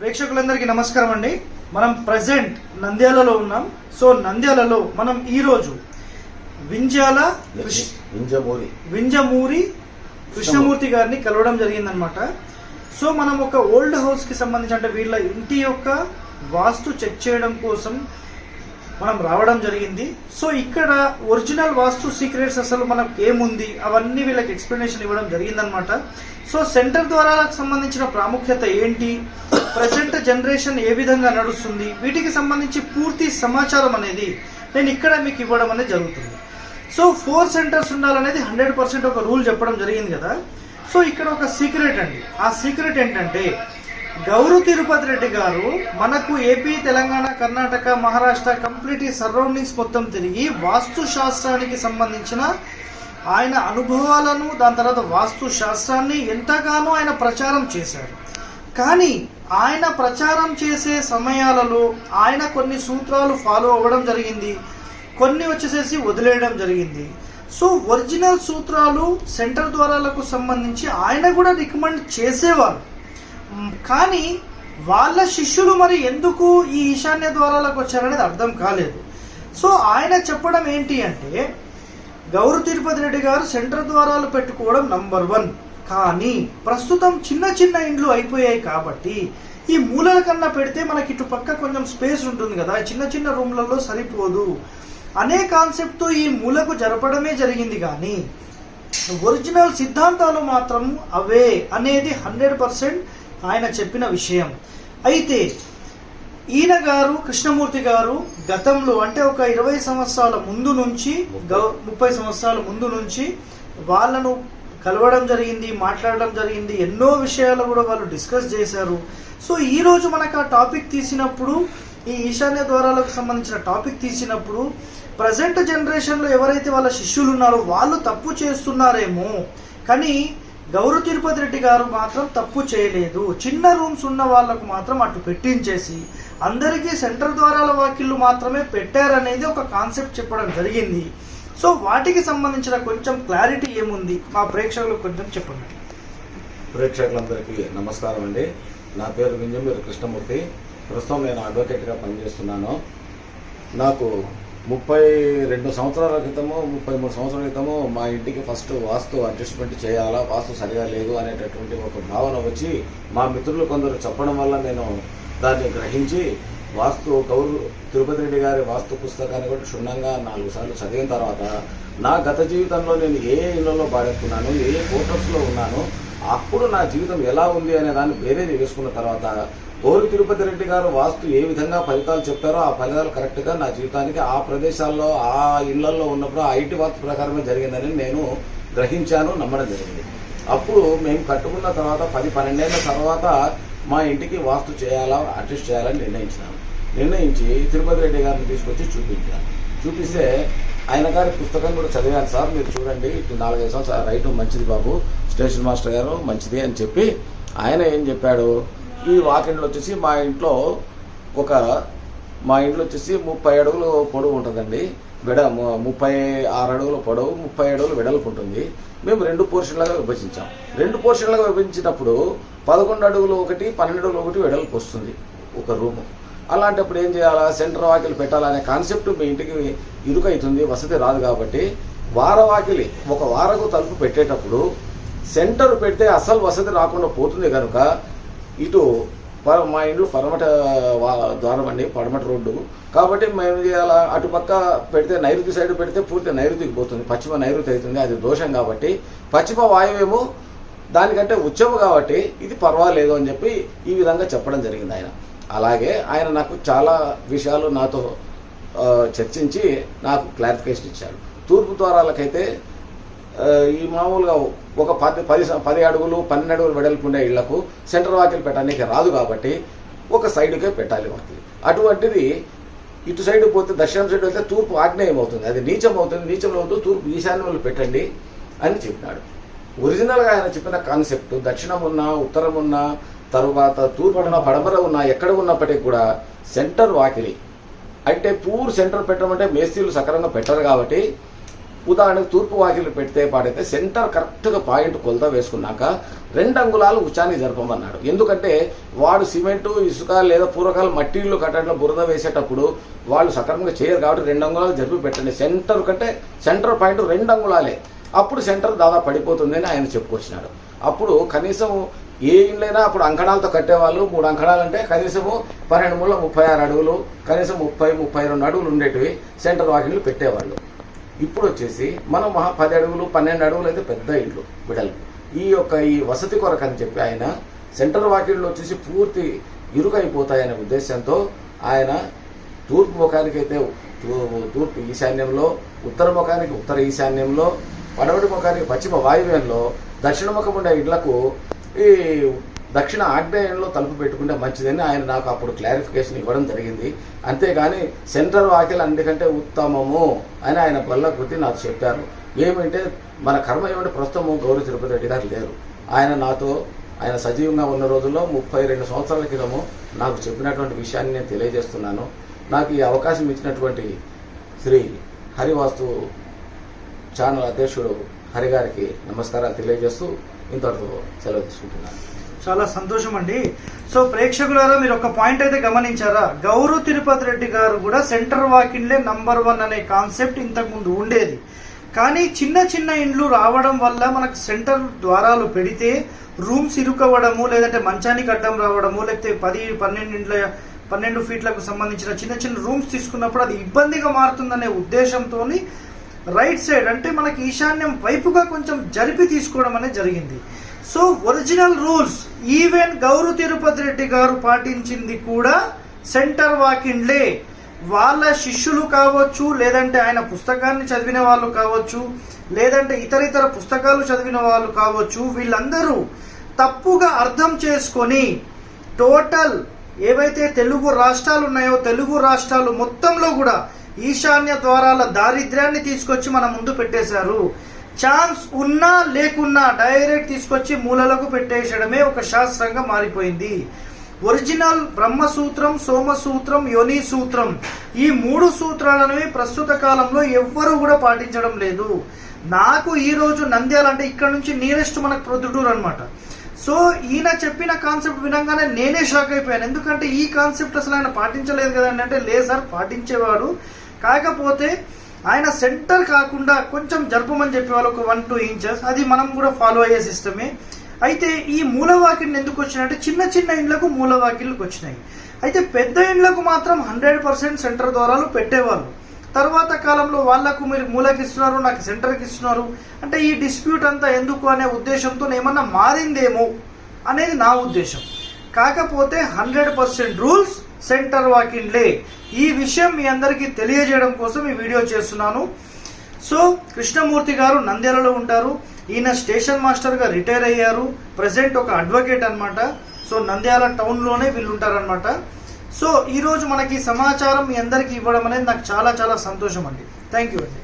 ప్రేక్షకులందరికీ నమస్కారం అండి. మనం ప్రజెంట్ నంద్యాలలో ఉన్నాం. సో నంద్యాలలో మనం ఈరోజు వింజాల వింజమూరి. వింజమూరి కృష్ణమూర్తి గారిని కలవడం జరిగిందనమాట సో మనం ఒక ఓల్డ్ హౌస్కి సంబంధించి అంటే వీళ్ళ ఇంటి యొక్క వాస్తు చెక్ చేయడం కోసం మనం రావడం జరిగింది. సో ఇక్కడ ఒరిజినల్ వాస్తు సీక్రెట్స్ అసలు మనకు ఏముంది? అవన్నీ వీళ్ళకి ఎక్స్ప్లెనేషన్ ఇవ్వడం జరిగిందనమాట సో సెంటర్ ద్వారాలకు సంబంధించిన ప్రాముఖ్యత ఏంటి? ప్రజెంట్ జనరేషన్ ఏ విధంగా నడుస్తుంది? వీటికి సంబంధించి పూర్తి సమాచారం అనేది నేను ఇక్కడ మీకు ఇవ్వడం అనేది జరుగుతుంది. సో ఫోర్ సెంటర్స్ ఉండాలనేది హండ్రెడ్ పర్సెంట్ ఒక రూల్ చెప్పడం జరిగింది కదా? సో ఇక్కడ ఒక సీక్రెట్ అండి. ఆ సీక్రెట్ ఏంటంటే గౌరు తిరుపతి రెడ్డి గారు మనకు ఏపీ తెలంగాణ కర్ణాటక మహారాష్ట్ర కంప్లీట్ ఈ సరౌండింగ్స్ మొత్తం తిరిగి వాస్తు శాస్త్రానికి సంబంధించిన ఆయన అనుభవాలను దాని తర్వాత వాస్తు శాస్త్రాన్ని ఎంతగానో ఆయన ప్రచారం చేశారు. కానీ ఆయన ప్రచారం చేసే సమయాలలో ఆయన కొన్ని సూత్రాలు ఫాలో అవ్వడం జరిగింది. కొన్ని వచ్చేసేసి వదిలేయడం జరిగింది. సో ఒరిజినల్ సూత్రాలు సెంటర్ ద్వారాలకు సంబంధించి ఆయన కూడా రికమెండ్ చేసేవారు కానీ వాళ్ళ శిష్యులు మరి ఎందుకు ఈ ఈశాన్య ద్వారాలకు వచ్చారనేది అర్థం కాలేదు. సో ఆయన చెప్పడం ఏంటి అంటే గౌరు తిరుపతి రెడ్డి గారు సెంటర్ ద్వారాలు పెట్టుకోవడం నంబర్ వన్. కానీ ప్రస్తుతం చిన్న చిన్న ఇండ్లు అయిపోయాయి కాబట్టి ఈ మూలల కన్నా పెడితే మనకి ఇటు పక్క కొంచెం స్పేస్ ఉంటుంది కదా చిన్న చిన్న రూమ్లలో సరిపోదు. అనే కాన్సెప్ట్తో ఈ మూలకు జరపడమే జరిగింది కానీ ఒరిజినల్ సిద్ధాంతాలు మాత్రం అవే అనేది హండ్రెడ్ పర్సెంట్ ఆయన చెప్పిన విషయం. అయితే ఈయన గారు కృష్ణమూర్తి గారు గతంలో అంటే ఒక ఇరవై సంవత్సరాల ముందు నుంచి ముప్పై సంవత్సరాల ముందు నుంచి వాళ్ళను కలవడం జరిగింది మాట్లాడడం జరిగింది ఎన్నో విషయాలు కూడా వాళ్ళు డిస్కస్ చేశారు. సో ఈరోజు మనకు ఆ టాపిక్ తీసినప్పుడు ఈ ఈశాన్య ద్వారాలకు సంబంధించిన టాపిక్ తీసినప్పుడు ప్రజెంట్ జనరేషన్లో ఎవరైతే వాళ్ళ శిష్యులు ఉన్నారో వాళ్ళు తప్పు చేస్తున్నారేమో. కానీ గౌరవ తిరుపతి రెడ్డి గారు మాత్రం తప్పు చేయలేదు. చిన్న రూమ్స్ ఉన్న వాళ్ళకు మాత్రం అటు పెట్టించేసి అందరికీ సెంటర్ ద్వారాల వాకిళ్ళు మాత్రమే పెట్టారనేది ఒక కాన్సెప్ట్ చెప్పడం జరిగింది. సో వాటికి సంబంధించిన కొంచెం క్లారిటీ ఏముంది? మా ప్రేక్షకులకు కొంచెం చెప్పండి. ప్రేక్షకులందరికీ నమస్కారం అండి. నా పేరు వింజమూరి కృష్ణమూర్తి. ప్రస్తుతం నేను అడ్వకేట్గా పనిచేస్తున్నాను. నాకు ముప్పై రెండు సంవత్సరాల క్రితము ముప్పై మూడు సంవత్సరాల క్రితము మా ఇంటికి ఫస్ట్ వాస్తు అడ్జస్ట్మెంట్ చేయాలా వాస్తు సరిగా లేదు అనేటటువంటి ఒక భావన వచ్చి మా మిత్రులు కొందరు చెప్పడం వల్ల నేను దాన్ని గ్రహించి వాస్తు గౌరు తిరుపతి రెడ్డి గారి వాస్తు పుస్తకాన్ని కూడా క్షుణ్ణంగా నాలుగు సార్లు చదివిన తర్వాత నా గత జీవితంలో నేను ఏ ఇళ్ళలో బాడెక్కున్నాను ఏ హోటల్స్లో ఉన్నాను అప్పుడు నా జీవితం ఎలా ఉంది అనే దాన్ని వేరే వేసుకున్న తర్వాత గౌరి తిరుపతి రెడ్డి గారు వాస్తు ఏ విధంగా ఫలితాలు చెప్పారో ఆ ఫలితాలు కరెక్ట్గా నా జీవితానికి ఆ ప్రదేశాల్లో ఆ ఇళ్ళలో ఉన్నప్పుడు ఆ ఐటీ వాస్తు ప్రకారమే జరిగిందని నేను గ్రహించాను నమ్మడం జరిగింది. అప్పుడు మేము కట్టుకున్న తర్వాత పది పన్నెండేళ్ళ తర్వాత మా ఇంటికి వాస్తు చేయాలా అడ్జస్ట్ చేయాలని నిర్ణయించినాను నిర్ణయించి తిరుపతి రెడ్డి గారిని తీసుకొచ్చి చూపించాను చూపిస్తే ఆయన గారి పుస్తకం కూడా చదివాను సార్ మీరు చూడండి ఇటు నాలుగైదు సంవత్సరాలు రైట్ మంచిది బాబు స్టేషన్ మాస్టర్ గారు మంచిది అని చెప్పి ఆయన ఏం చెప్పాడు? ఈ వాకిండ్లు వచ్చేసి మా ఇంట్లో ఒక మా ఇంట్లో వచ్చేసి ముప్పై అడుగులు పొడవు ఉంటుందండి. వెడ ముప్పై ఆరు అడుగుల పొడవు ముప్పై అడుగులు వెడల్పు ఉంటుంది. మేము రెండు పోర్షన్లుగా విభజించాం. రెండు పోర్షన్లుగా విభజించినప్పుడు పదకొండు అడుగులు ఒకటి పన్నెండు అడుగులు ఒకటి వెడల్పు వస్తుంది ఒక రూము. అలాంటప్పుడు ఏం చేయాలా? సెంటర్ వాకిలి పెట్టాలనే కాన్సెప్ట్ మీ ఇంటికి ఇరుకైతుంది వసతి రాదు కాబట్టి వార వాకిలి ఒక వారకు తలుపు పెట్టేటప్పుడు సెంటర్ పెడితే అసలు వసతి రాకుండా పోతుంది కనుక ఇటు మా ఇంట్లో పడమట ద్వారం అండి పడమట రోడ్డు. కాబట్టి మేము అలా చేయాలా అటుపక్క పెడితే నైరుతి సైడ్ పెడితే పూర్తి నైరుతికి పోతుంది. పశ్చిమ నైరుతి అవుతుంది. అది దోషం కాబట్టి. పశ్చిమ వాయువేమో దానికంటే ఉచ్చము కాబట్టి ఇది పర్వాలేదు అని చెప్పి ఈ విధంగా చెప్పడం జరిగింది ఆయన. అలాగే ఆయన నాకు చాలా విషయాలు నాతో చర్చించి నాకు క్లారిఫికేషన్ ఇచ్చాడు. తూర్పు ద్వారాలకైతే ఈ మామూలుగా ఒక పది పది పది అడుగులు పన్నెండు అడుగులు వెడల్పు ఉండే ఇళ్ళకు సెంటర్ వాకిల్ పెట్టడానికి రాదు కాబట్టి ఒక సైడ్కే పెట్టాలి వాకిలి. అటువంటిది ఇటు సైడ్ పోతే దక్షిణం సైడ్ వెళ్తే తూర్పు ఆగ్నేయం అవుతుంది అది నీచం అవుతుంది నీచంలో అవుతూ తూర్పు ఈశాన్యంలో పెట్టండి అని చెప్పినాడు. ఒరిజినల్గా ఆయన చెప్పిన కాన్సెప్ట్ దక్షిణం ఉన్నా ఉత్తరం ఉన్నా తరువాత తూర్పు ఉన్న పడమర ఉన్నా ఎక్కడ ఉన్నప్పటికీ కూడా సెంటర్ వాకిలి. అంటే పూర్ సెంటర్ పెట్టమంటే మేస్త్రీలు సక్రమంగా పెట్టరు కాబట్టి ఉదాహరణకు తూర్పు వాకిలు పెడితే పాడైతే సెంటర్ కరెక్ట్గా పాయింట్ కొలత వేసుకున్నాక రెండు అంగుళాలు ఉచాన్ని జరపమన్నాడు ఎందుకంటే వాడు సిమెంటు ఇసుక లేదా పూర్వకాల మట్టిళ్ళు కట్టడంలో బురద వేసేటప్పుడు వాళ్ళు సక్రమంగా చేయరు కాబట్టి రెండు అంగుళాలు జరిపి పెట్టండి. సెంటర్ కంటే సెంటర్ పాయింట్ రెండు అంగుళాలే. అప్పుడు సెంటర్ దాదాపు పడిపోతుందని ఆయన చెప్పుకొచ్చినాడు. అప్పుడు కనీసం ఏ ఇండ్లైనా అప్పుడు అంకణాలతో కట్టేవాళ్ళు మూడు అంకణాలు అంటే కనీసము పన్నెండు మూల ముప్పై ఆరు అడుగులు కనీసం ముప్పై ముప్పై రెండు అడుగులు ఉండేటివి సెంటర్ వాకిళ్ళు పెట్టేవాళ్ళు. ఇప్పుడు వచ్చేసి మనం మహా పది అడుగులు పన్నెండు అడుగులు అయితే పెద్ద ఇండ్లు విడలు ఈ యొక్క ఈ వసతి కొరకు అని చెప్పి ఆయన సెంటర్ వాకిళ్ళు వచ్చేసి పూర్తి ఇరుకైపోతాయనే ఉద్దేశంతో ఆయన తూర్పు ముఖానికి అయితే తూ- తూర్పు ఈశాన్యంలో ఉత్తర ముఖానికి ఉత్తర ఈశాన్యంలో పడమటి ముఖానికి పశ్చిమ వాయువ్యంలో దక్షిణ ముఖం ఉండే ఇళ్ళకు ఈ దక్షిణ ఆగ్నేయంలో తలుపు పెట్టుకుంటే మంచిదని ఆయన నాకు అప్పుడు క్లారిఫికేషన్ ఇవ్వడం జరిగింది. అంతేగాని సెంట్రల్ వాకిల్ అందుకంటే ఉత్తమము అని ఆయన బల్ల కొద్ది నాకు చెప్పారు. ఏమంటే మన కర్మ ఏమంటే ప్రస్తుతం గౌరవ తిరుపతి రెడ్డి గారు లేరు. ఆయన నాతో ఆయన సజీవంగా ఉన్న రోజుల్లో ముప్పై రెండు సంవత్సరాల క్రితము నాకు చెప్పినటువంటి విషయాన్ని నేను తెలియజేస్తున్నాను. నాకు ఈ అవకాశం ఇచ్చినటువంటి శ్రీ హరివాస్తు ఛానల్ అధ్యక్షుడు హరిగారికి నమస్కారాలు తెలియజేస్తూ ఇంతటితో సెలవు తీసుకుంటున్నాను. చాలా సంతోషం అండి సో ప్రేక్షకులారా మీరు ఒక పాయింట్ అయితే గమనించారా? గౌరవ తిరుపతి రెడ్డి గారు కూడా సెంటర్ వాకిన్లే నంబర్ వన్ అనే కాన్సెప్ట్ ఇంతకు ముందు ఉండేది. కానీ చిన్న చిన్న ఇండ్లు రావడం వల్ల మనకు సెంటర్ ద్వారాలు పెడితే రూమ్స్ ఇరుకవ్వడము లేదంటే మంచానికి అడ్డం రావడము లేకపోతే పది పన్నెండు ఇండ్ల పన్నెండు ఫీట్లకు సంబంధించిన చిన్న చిన్న రూమ్స్ తీసుకున్నప్పుడు అది ఇబ్బందిగా మారుతుందనే ఉద్దేశంతో రైట్ సైడ్ అంటే మనకి ఈశాన్యం వైపుగా కొంచెం జరిపి తీసుకోవడం అనేది జరిగింది. So original rules even Gowru Tirupati Reddy గారు పాటించింది కూడా సెంటర్ వాకిండ్లే. వాళ్ళ శిష్యులు కావచ్చు లేదంటే ఆయన పుస్తకాన్ని చదివిన వాళ్ళు కావచ్చు లేదంటే ఇతర ఇతర పుస్తకాలు చదివిన వాళ్ళు కావచ్చు వీళ్ళందరూ తప్పుగా అర్థం చేసుకొని టోటల్ ఏవైతే తెలుగు రాష్ట్రాలు ఉన్నాయో తెలుగు రాష్ట్రాలు మొత్తంలో కూడా ఈశాన్య ద్వారాల దారిద్ర్యాన్ని తీసుకొచ్చి మన ముందు పెట్టేశారు. ఛాన్స్ ఉన్నా లేకున్నా డైరెక్ట్ తీసుకొచ్చి మూలలకు పెట్టేయడమే ఒక శాస్త్రంగా మారిపోయింది. ఒరిజినల్ బ్రహ్మసూత్రం సోమసూత్రం యోని సూత్రం ఈ మూడు సూత్రాలనేవి ప్రస్తుత కాలంలో ఎవ్వరూ కూడా పాటించడం లేదు. నాకు ఈరోజు నంద్యాల అంటే ఇక్కడ నుంచి నియరెస్ట్ మనకు ప్రొద్దుటూరు అనమాట సో ఈయన చెప్పిన కాన్సెప్ట్ వినంగానే నేనే షాక్ అయిపోయాను. ఎందుకంటే ఈ కాన్సెప్ట్ అసలు ఆయన పాటించలేదు కదండి అంటే లేదు సార్ పాటించేవాడు. కాకపోతే ఆయన సెంటర్ కాకుండా కొంచెం జరపమని చెప్పేవాళ్ళు ఒక వన్ టూ ఇంచెస్ అది మనం కూడా ఫాలో అయ్యే సిస్టమే అయితే ఈ మూలవాకిళ్ళు ఎందుకు వచ్చినాయంటే చిన్న చిన్న ఇండ్లకు మూలవాకిళ్ళకి వచ్చినాయి. అయితే పెద్ద ఇండ్లకు మాత్రం హండ్రెడ్ పర్సెంట్ సెంటర్ ద్వారాలు పెట్టేవాళ్ళు తర్వాత కాలంలో వాళ్ళకు మీరు మూలకి ఇస్తున్నారు నాకు సెంటర్కి ఇస్తున్నారు. అంటే ఈ డిస్ప్యూట్ అంతా ఎందుకు అనే ఉద్దేశంతో ఏమన్నా మారిందేమో అనేది నా ఉద్దేశం. కాకపోతే హండ్రెడ్ పర్సెంట్ రూల్స్ సెంటర్ వాకిండ్లే ఈ విషయం మీ అందరికీ తెలియజేయడం కోసం ఈ వీడియో చేస్తున్నాను. సో కృష్ణమూర్తి గారు నంద్యాలలో ఉంటారు. ఈయన స్టేషన్ మాస్టర్గా రిటైర్ అయ్యారు. ప్రజెంట్ ఒక అడ్వకేట్ అనమాట సో నంద్యాల టౌన్లోనే వీళ్ళు ఉంటారనమాట సో ఈరోజు మనకి సమాచారం మీ అందరికీ ఇవ్వడం అనేది నాకు చాలా చాలా సంతోషం అండి. థ్యాంక్ యూ అండి.